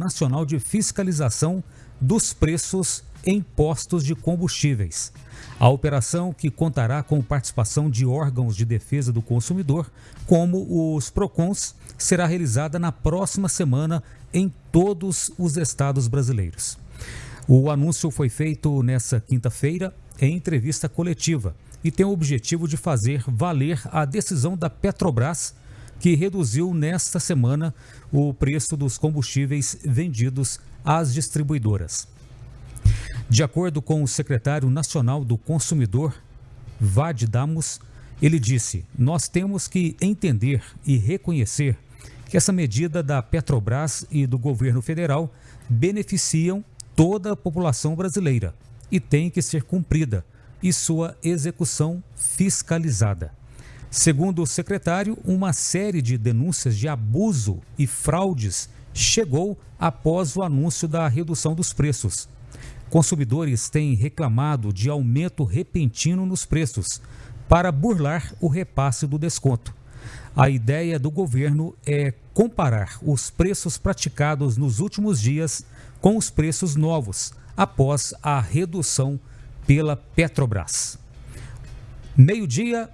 Nacional de Fiscalização dos Preços em Postos de Combustíveis. A operação, que contará com participação de órgãos de defesa do consumidor, como os PROCONs, será realizada na próxima semana em todos os estados brasileiros. O anúncio foi feito nesta quinta-feira em entrevista coletiva e tem o objetivo de fazer valer a decisão da Petrobras, que reduziu nesta semana o preço dos combustíveis vendidos às distribuidoras. De acordo com o secretário nacional do consumidor, Vad Damos, ele disse: Nós temos que entender e reconhecer que essa medida da Petrobras e do governo federal beneficiam toda a população brasileira e tem que ser cumprida e sua execução fiscalizada. Segundo o secretário, uma série de denúncias de abuso e fraudes chegou após o anúncio da redução dos preços. Consumidores têm reclamado de aumento repentino nos preços para burlar o repasse do desconto. A ideia do governo é comparar os preços praticados nos últimos dias com os preços novos após a redução pela Petrobras. Meio-dia